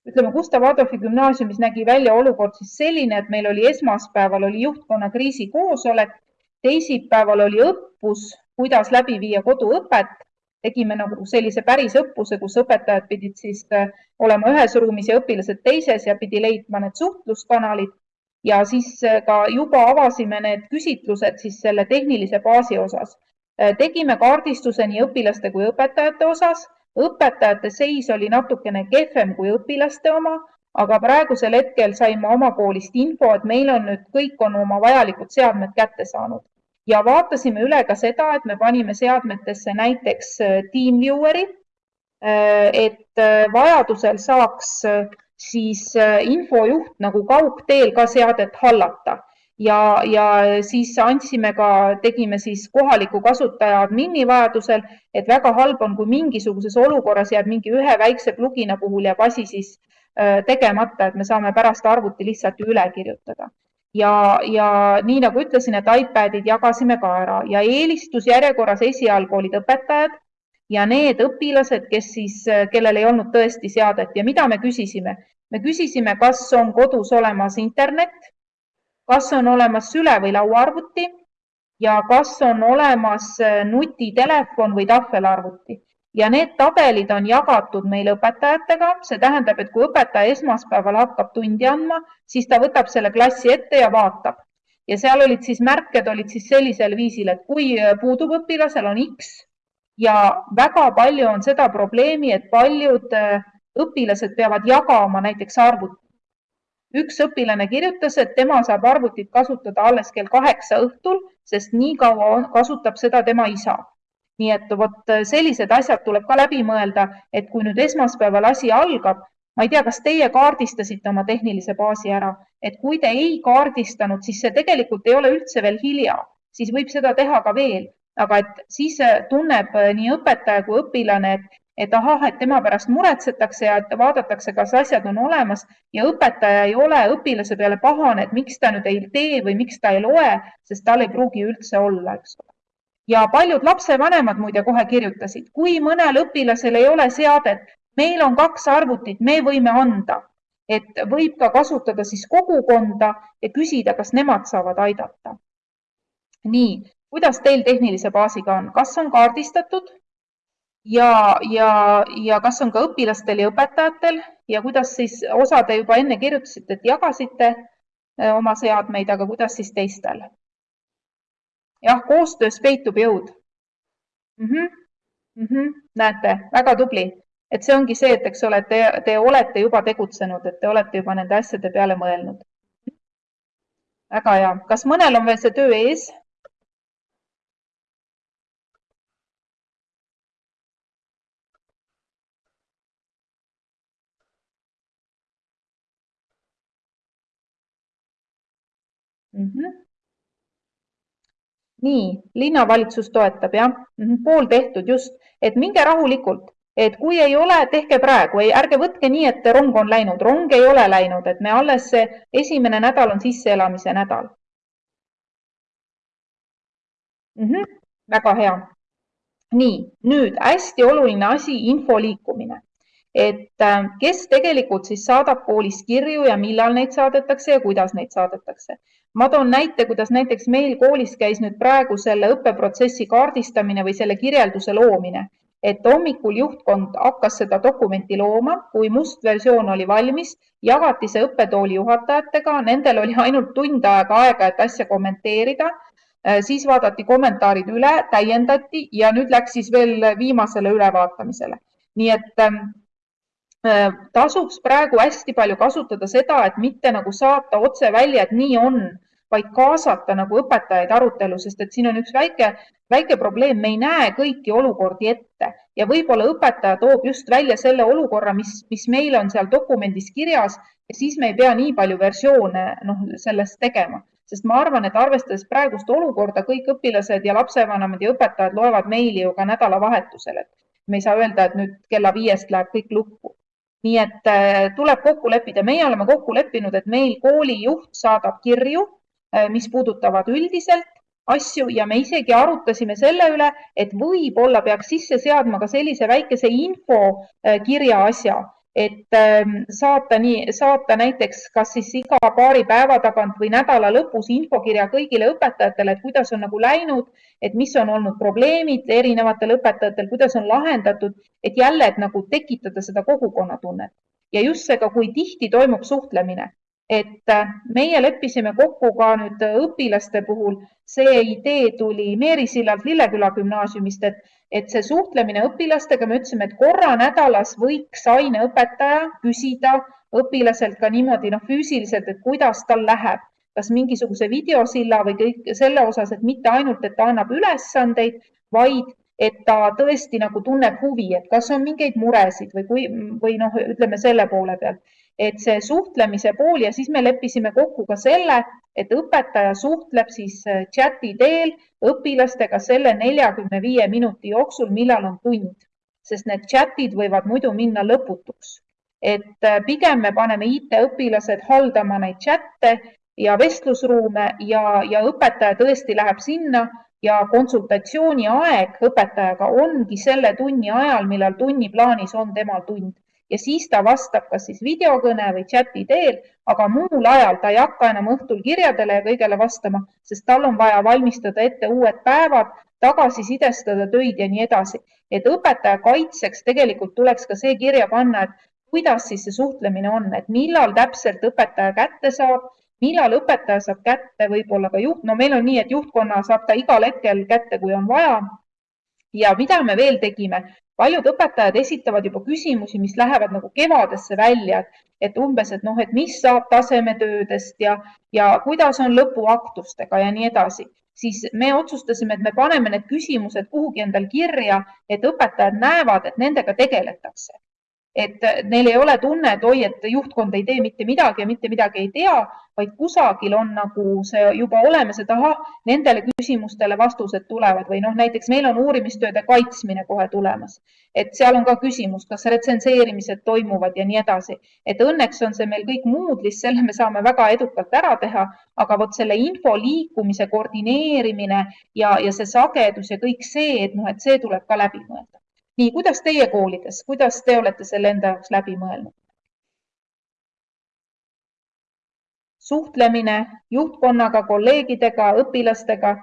ütleme, Gustav Adolfi gümnaasiumis nägi välja olukord siis selline, et meil oli esmaspäeval oli juhtkonna kriisikoosolek, teisipäeval oli õppus, kuidas läbi viia koduõpet. Tegime nagu sellise päris õppuse, kus õpetajad pidid siis äh, olema ühes ruumis ja õpilased teises ja pidi leidma need suhtluskanalid. Ja siis äh, ka juba avasime need küsitlused siis selle tehnilise baasi osas. Äh, tegime kaardistuse nii õpilaste kui õpetajate osas. Õpetajate seis oli natukene kehvem kui õpilaste oma, aga praegusel hetkel sain ma oma koolist info, et meil on nüüd kõik on oma vajalikud seadmed kätte saanud ja vaatasime üle ka seda, et me panime seadmetesse näiteks äh, TeamVieweri, äh, et äh, vajadusel saaks siis infojuht nagu kaugteel ka seadet hallata ja, ja siis andsime ka, tegime siis kohaliku kasutaja admini vajadusel, et väga halb on, kui mingisuguses olukorras jääb mingi ühe väikse plugina puhul jääb asi siis tegemata, et me saame pärast arvuti lihtsalt ju üle kirjutada. Ja, ja nii nagu ütlesin, et iPadid jagasime ka ära ja eelistusjärjekorras esialgu olid õpetajad ja need õpilased, kes siis, kellel ei olnud tõesti seadet ja mida me küsisime? me küsisime, kas on kodus olemas internet kas on olemas süle- või lauaarvuti ja kas on olemas äh, nutitelefon või tahvelarvuti ja need tabelid on jagatud meil õpetajatega, see tähendab, et kui õpetaja esmaspäeval hakkab tundi andma, siis ta võtab selle klassi ette ja vaatab. Ja seal olid siis märked olid siis sellisel viisil, et kui puudub õpilasel, on X ja väga palju on seda probleemi, et paljud äh, õpilased peavad jagama näiteks arvuti üks õpilane kirjutas, et tema saab arvutit kasutada alles kell kaheksa õhtul, sest nii kaua kasutab seda tema isa. Nii et vot sellised asjad tuleb ka läbi mõelda, et kui nüüd esmaspäeval asi algab, ma ei tea, kas teie kaardistasite oma tehnilise baasi ära, et kui te ei kaardistanud, siis see tegelikult ei ole üldse veel hilja, siis võib seda teha ka veel, aga et siis tunneb nii õpetaja kui õpilane, et et ahah, et tema pärast muretsetakse ja vaadatakse, kas asjad on olemas ja õpetaja ei ole õpilase peale pahane, et miks ta nüüd ei tee või miks ta ei loe, sest tal ei pruugi üldse olla, eks ole. Ja paljud lapsevanemad muide kohe kirjutasid, kui mõnel õpilasel ei ole seadet, meil on kaks arvutit, me võime anda, et võib ka kasutada siis kogukonda ja küsida, kas nemad saavad aidata. nii, kuidas teil tehnilise baasiga on, kas on kaardistatud ja, ja, ja kas on ka õpilastel ja õpetajatel ja kuidas siis, osa te juba enne kirjutasite, et jagasite äh, oma seadmeid, aga kuidas siis teistel? Jah, koostöös peitub jõud mm. -hmm. Mm -hmm. näete, väga tubli, et see ongi see, et eks ole, te, te olete juba tegutsenud, et te olete juba nende asjade peale mõelnud. väga hea, kas mõnel on veel see töö ees? mm. Nii, linnavalitsus toetab jah -hmm. pool tehtud just, et minge rahulikult, et kui ei ole, tehke praegu, ei, ärge võtke nii, et rong on läinud, rong ei ole läinud, et me alles esimene nädal on sisseelamise nädal mm. -hmm. väga hea. nii, nüüd hästi oluline asi, info liikumine et äh, kes tegelikult siis saadab koolist kirju ja millal neid saadetakse ja kuidas neid saadetakse ma toon näite, kuidas näiteks meil koolis käis nüüd praegu selle õppeprotsessi kaardistamine või selle kirjelduse loomine, et hommikul juhtkond hakkas seda dokumenti looma, kui must versioon oli valmis, jagati see õppetooli juhatajatega, nendel oli ainult tund aega aega, et asja kommenteerida. Äh, siis vaadati kommentaarid üle, täiendati ja nüüd läks siis veel viimasele ülevaatamisele. nii et ähm, tasuks praegu hästi palju kasutada seda, et mitte nagu saata otse välja, et nii on, vaid kaasata nagu õpetajaid arutelu, sest et siin on üks väike, väike probleem, me ei näe kõiki olukordi ette. Ja võib-olla õpetaja toob just välja selle olukorra, mis, mis meil on seal dokumendis kirjas ja siis me ei pea nii palju versioone noh, sellest tegema, sest ma arvan, et arvestades praegust olukorda, kõik õpilased ja lapsevanemad ja õpetajad loevad meili ju ka nädalavahetusel, et me ei saa öelda, et nüüd kella viiest läheb kõik lukku. Nii et äh, tuleb kokku leppida, meie oleme kokku leppinud, et meil koolijuht saadab kirju mis puudutavad üldiselt asju ja me isegi arutasime selle üle, et võib-olla peaks sisse seadma ka sellise väikese infokirja äh, asja, et ähm, saata nii, saata näiteks kas siis iga paari päeva tagant või nädala lõpus infokirja kõigile õpetajatele, et kuidas on nagu läinud, et mis on olnud probleemid erinevatel õpetajatel, kuidas on lahendatud, et jälle, et nagu tekitada seda kogukonnatunnet. Ja just see ka, kui tihti toimub suhtlemine et äh, meie leppisime kokku ka nüüd õpilaste puhul, see idee tuli Meeri sillalt Lilleküla gümnaasiumist, et, et see suhtlemine õpilastega, me ütlesime, et korra nädalas võiks aineõpetaja küsida õpilaselt ka niimoodi noh, füüsiliselt, et kuidas tal läheb, kas mingisuguse videosilla või kõik selle osas, et mitte ainult, et ta annab ülesandeid, vaid et ta tõesti nagu tunneb huvi, et kas on mingeid muresid või kui või noh, ütleme selle poole pealt et see suhtlemise pool ja siis me leppisime kokku ka selle, et õpetaja suhtleb siis äh, chati teel õpilastega selle neljakümne viie minuti jooksul, millal on tund, sest need chatid võivad muidu minna lõputuks. et äh, pigem me paneme IT-õpilased haldama neid chatte ja vestlusruume ja, ja õpetaja tõesti läheb sinna ja konsultatsiooni aeg õpetajaga ongi selle tunni ajal, millal tunniplaanis on temal tund ja siis ta vastab kas siis videokõne või chati teel, aga muul ajal ta ei hakka enam õhtul kirjadele ja kõigele vastama, sest tal on vaja valmistada ette uued päevad, tagasisidestada töid ja nii edasi. et õpetaja kaitseks tegelikult tuleks ka see kirja panna, et kuidas siis see suhtlemine on, et millal täpselt õpetaja kätte saab, millal õpetaja saab kätte võib-olla ka juht, no meil on nii, et juhtkonna saab ta igal hetkel kätte, kui on vaja. ja mida me veel tegime, paljud õpetajad esitavad juba küsimusi, mis lähevad nagu kevadesse välja, et umbes, et noh, et mis saab tasemetöödest ja, ja kuidas on lõpuaktustega ja nii edasi, siis me otsustasime, et me paneme need küsimused kuhugi endal kirja, et õpetajad näevad, et nendega tegeletakse et neil ei ole tunne, et oi, et juhtkond ei tee mitte midagi ja mitte midagi ei tea, vaid kusagil on nagu see juba olemas, et ahah, nendele küsimustele vastused tulevad. Või noh, näiteks meil on uurimistööde kaitsmine kohe tulemas, et seal on ka küsimus, kas retsenseerimised toimuvad ja nii edasi, et õnneks on see meil kõik Moodle'is, selle me saame väga edukalt ära teha, aga vot selle info liikumise koordineerimine ja, ja see sagedus ja kõik see, et noh, et see tuleb ka läbi mõelda nii, kuidas teie koolides, kuidas te olete selle enda jaoks läbi mõelnud? suhtlemine juhtkonnaga, kolleegidega, õpilastega,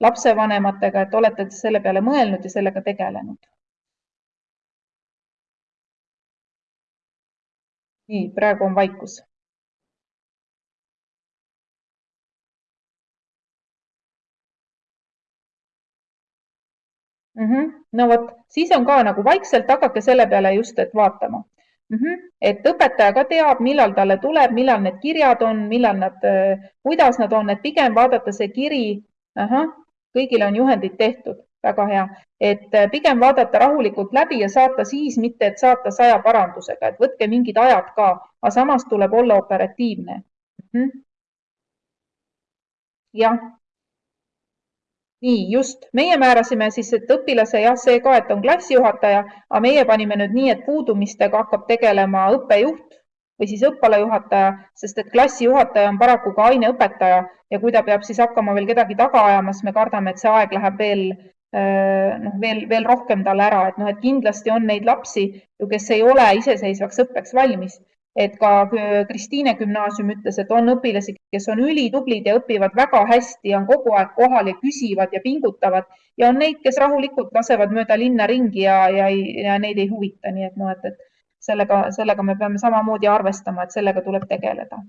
lapsevanematega, et olete selle peale mõelnud ja sellega tegelenud? nii, praegu on vaikus mm. -hmm. no vot, siis on ka nagu vaikselt hakake selle peale just, et vaatama mm. -hmm. et õpetaja ka teab, millal talle tuleb, millal need kirjad on, millal nad, äh, kuidas nad on, et pigem vaadata see kiri, kõigile on juhendid tehtud, väga hea, et äh, pigem vaadata rahulikult läbi ja saata siis, mitte et saata saja parandusega, et võtke mingid ajad ka, aga samas tuleb olla operatiivne mm. -hmm. jah nii just, meie määrasime siis, et õpilase jah, see ka, et on klassijuhataja, aga meie panime nüüd nii, et puudumistega hakkab tegelema õppejuht või siis õppealajuhataja, sest et klassijuhataja on paraku ka aineõpetaja ja kui ta peab siis hakkama veel kedagi taga ajama, siis me kardame, et see aeg läheb veel äh, noh, veel, veel rohkem talle ära, et noh, et kindlasti on neid lapsi ju, kes ei ole iseseisvaks õppeks valmis et ka Kristiine gümnaasium ütles, et on õpilasi, kes on ülitublid ja õpivad väga hästi, on kogu aeg kohal ja küsivad ja pingutavad ja on neid, kes rahulikult lasevad mööda linna ringi ja, ja, ja neid ei huvita, nii et noh, et, et sellega, sellega me peame samamoodi arvestama, et sellega tuleb tegeleda.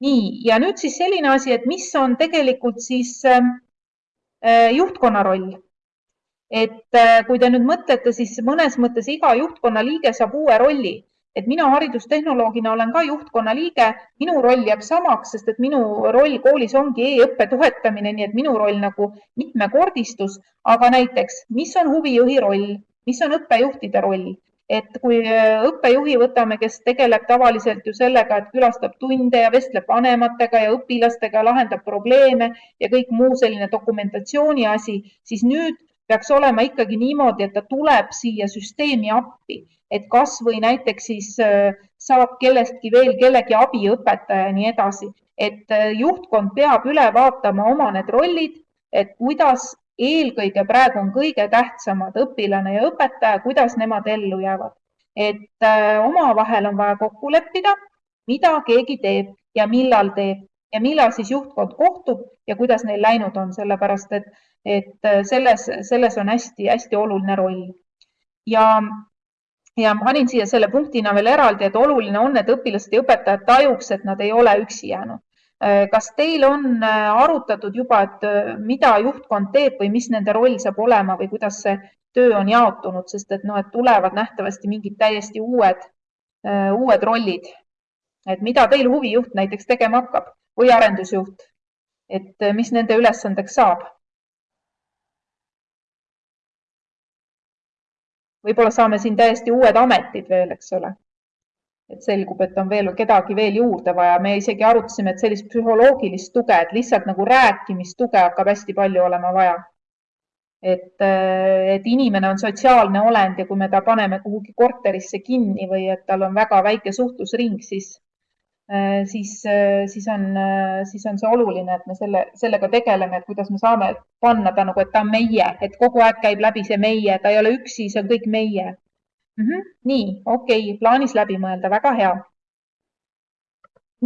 nii, ja nüüd siis selline asi, et mis on tegelikult siis ähm, äh, juhtkonna roll. Et äh, kui te nüüd mõtlete, siis mõnes mõttes iga juhtkonna liige saab uue rolli et mina haridustehnoloogina olen ka juhtkonna liige, minu roll jääb samaks, sest et minu roll koolis ongi e-õppe toetamine, nii et minu roll nagu mitmekordistus, aga näiteks, mis on huvijuhi roll, mis on õppejuhtide roll, et kui äh, õppejuhi võtame, kes tegeleb tavaliselt ju sellega, et külastab tunde ja vestleb vanematega ja õpilastega, lahendab probleeme ja kõik muu selline dokumentatsiooni asi, siis nüüd peaks olema ikkagi niimoodi, et ta tuleb siia süsteemi appi et kas või näiteks siis äh, saab kellestki veel kellegi abiõpetaja ja nii edasi, et äh, juhtkond peab üle vaatama oma need rollid, et kuidas eelkõige praegu on kõige tähtsamad õpilane ja õpetaja, kuidas nemad ellu jäävad. et äh, omavahel on vaja kokku leppida, mida keegi teeb ja millal teeb ja millal siis juhtkond kohtub ja kuidas neil läinud on, sellepärast et, et selles, selles on hästi-hästi oluline roll. ja ja panin siia selle punktina veel eraldi, et oluline on, et õpilased ja õpetajad tajuks, et nad ei ole üksi jäänud. Äh, kas teil on äh, arutatud juba, et äh, mida juhtkond teeb või mis nende roll saab olema või kuidas see töö on jaotunud, sest et noh, et tulevad nähtavasti mingid täiesti uued, uued rollid. et mida teil huvijuht näiteks tegema hakkab või arendusjuht, et mis nende ülesandeks saab võib-olla saame siin täiesti uued ametid veel, eks ole. et selgub, et on veel kedagi veel juurde vaja, me isegi arutasime, et sellist psühholoogilist tuge, et lihtsalt nagu rääkimistuge hakkab hästi palju olema vaja. et, et inimene on sotsiaalne olend ja kui me ta paneme kuhugi korterisse kinni või et tal on väga väike suhtlusring, siis siis, äh, siis on, äh, siis on see oluline, et me selle, sellega tegeleme, et kuidas me saame panna ta nagu, et ta on meie, et kogu aeg käib läbi see meie, ta ei ole üksi, see on kõik meie mm. -hmm. nii, okei okay,, plaanis läbi mõelda, väga hea.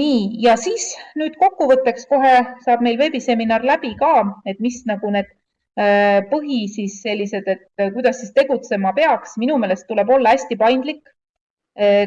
nii, ja siis nüüd kokkuvõtteks kohe saab meil veebiseminar läbi ka, et mis nagu need põhi siis sellised, et kuidas siis tegutsema peaks. minu meelest tuleb olla hästi paindlik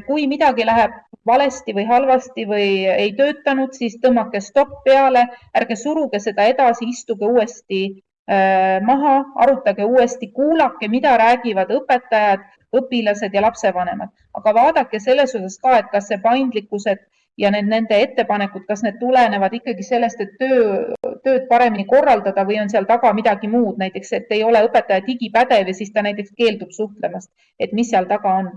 kui midagi läheb valesti või halvasti või ei töötanud, siis tõmmake stopp peale, ärge suruge seda edasi, istuge uuesti eh, maha, arutage uuesti, kuulake, mida räägivad õpetajad, õpilased ja lapsevanemad, aga vaadake selles osas ka, et kas see paindlikkused ja need nende ettepanekud, kas need tulenevad ikkagi sellest, et töö, tööd paremini korraldada või on seal taga midagi muud, näiteks et ei ole õpetaja digipädev ja siis ta näiteks keeldub suhtlemast, et mis seal taga on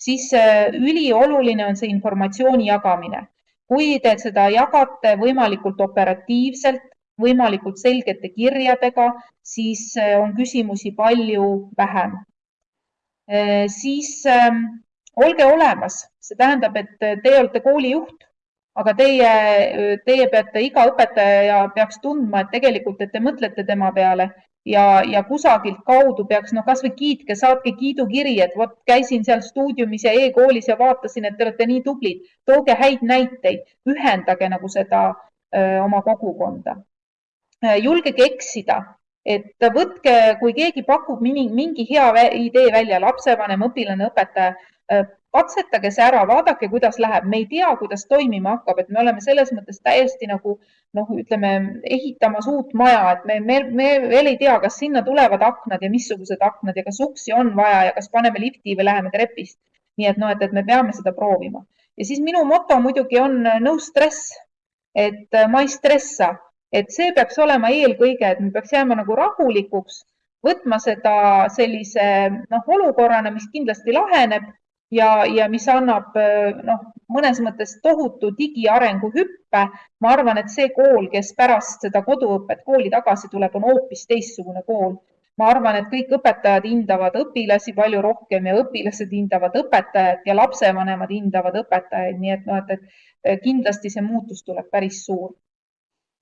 siis äh, ülioluline on see informatsiooni jagamine. kui te seda jagate võimalikult operatiivselt, võimalikult selgete kirjadega, siis äh, on küsimusi palju vähem. Äh, siis ähm, olge olemas, see tähendab, et teie olete koolijuht, aga teie, teie peate, iga õpetaja peaks tundma, et tegelikult, et te mõtlete tema peale ja, ja kusagilt kaudu peaks, noh, kasvõi kiitke, saatke kiidukiri, et vot käisin seal stuudiumis ja e-koolis ja vaatasin, et te olete nii tublid. tooge häid näiteid, ühendage nagu seda öö, oma kogukonda. julgege eksida, et võtke, kui keegi pakub mingi, mingi hea idee välja, lapsevanem, õpilane, õpetaja, katsetage see ära, vaadake, kuidas läheb, me ei tea, kuidas toimima hakkab, et me oleme selles mõttes täiesti nagu noh, ütleme ehitamas uut maja, et me, me, me veel ei tea, kas sinna tulevad aknad ja missugused aknad ja kas uksi on vaja ja kas paneme lifti või läheme trepist. nii et noh, et, et me peame seda proovima. Ja siis minu moto muidugi on no stress, et ma ei stressa, et see peaks olema eelkõige, et me peaks jääma nagu rahulikuks, võtma seda sellise noh, olukorrana, mis kindlasti laheneb ja, ja mis annab noh, mõnes mõttes tohutu digiarengu hüppe. ma arvan, et see kool, kes pärast seda koduõpet kooli tagasi tuleb, on hoopis teistsugune kool. ma arvan, et kõik õpetajad hindavad õpilasi palju rohkem ja õpilased hindavad õpetajat ja lapsevanemad hindavad õpetajaid, nii et noh, et, et kindlasti see muutus tuleb päris suur.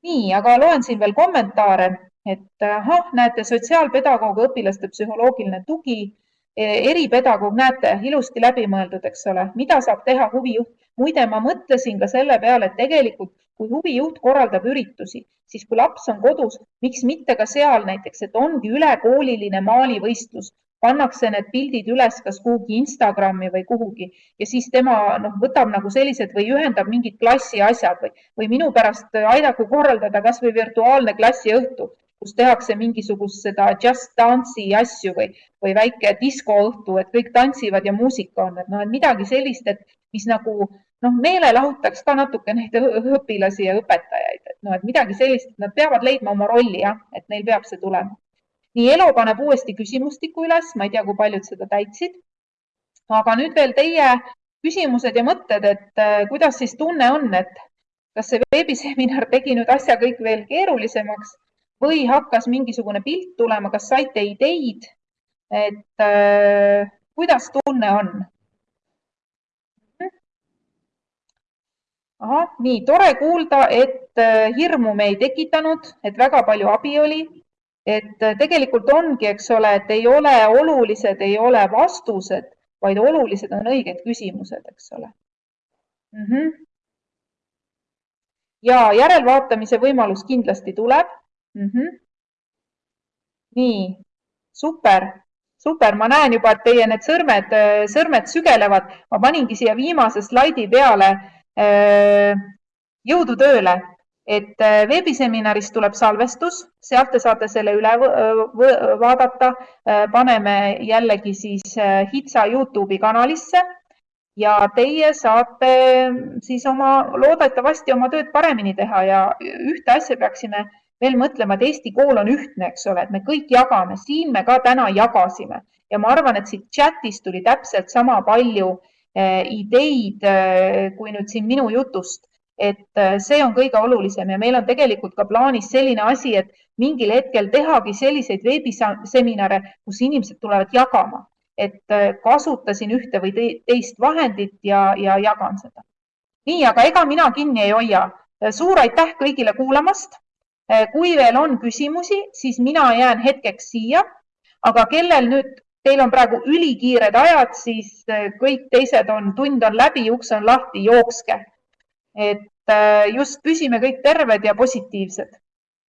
nii, aga loen siin veel kommentaare, et ahah, näete, sotsiaalpedagoog, õpilaste psühholoogiline tugi eripedagoog, näete, ilusti läbimõeldud, eks ole, mida saab teha huvijuht. muide, ma mõtlesin ka selle peale, et tegelikult kui huvijuht korraldab üritusi, siis kui laps on kodus, miks mitte ka seal näiteks, et ongi ülekooliline maalivõistlus, pannakse need pildid üles kas kuhugi Instagrami või kuhugi ja siis tema noh, võtab nagu sellised või ühendab mingid klassi asjad või, või minu pärast aidaku korraldada kasvõi virtuaalne klassiõhtu kus tehakse mingisugust seda Just Dance'i asju või, või väike diskoõhtu, et kõik tantsivad ja muusika on, et noh, et midagi sellist, et mis nagu noh, meelelahutaks ka natuke neid õpilasi ja õpetajaid, et noh, et midagi sellist, et nad peavad leidma oma rolli jah, et neil peab see tulema. nii, Elo paneb uuesti küsimustiku üles, ma ei tea, kui paljud seda täitsid. aga nüüd veel teie küsimused ja mõtted, et äh, kuidas siis tunne on, et kas see veebiseminar tegi nüüd asja kõik veel keerulisemaks või hakkas mingisugune pilt tulema, kas saite ideid, et äh, kuidas tunne on? ahah, nii tore kuulda, et äh, hirmu me ei tekitanud, et väga palju abi oli, et äh, tegelikult ongi, eks ole, et ei ole olulised, ei ole vastused, vaid olulised on õiged küsimused, eks ole mm. -hmm. ja järelvaatamise võimalus kindlasti tuleb mm. -hmm. nii, super super, ma näen juba, et teie need sõrmed, sõrmed sügelevad. ma paningi siia viimase slaidi peale Äh, jõudu tööle, et äh, veebiseminarist tuleb salvestus, sealt te saate selle üle vaadata. Äh, paneme jällegi siis HITSA Youtube'i kanalisse ja teie saate siis oma, loodetavasti oma tööd paremini teha ja ühte asja peaksime veel mõtlema, et Eesti kool on ühtne, eks ole, et me kõik jagame, siin me ka täna jagasime ja ma arvan, et siit chat'ist tuli täpselt sama palju Eh, ideid eh, kui nüüd siin minu jutust, et eh, see on kõige olulisem ja meil on tegelikult ka plaanis selline asi, et mingil hetkel tehagi selliseid veebiseminare, kus inimesed tulevad jagama, et kasutasin ühte või teist vahendit ja, ja jagan seda. nii, aga ega mina kinni ei hoia. suur aitäh kõigile kuulamast. Kui veel on küsimusi, siis mina jään hetkeks siia, aga kellel nüüd teil on praegu ülikiired ajad, siis äh, kõik teised on, tund on läbi, uks on lahti, jookske. et äh, just püsime kõik terved ja positiivsed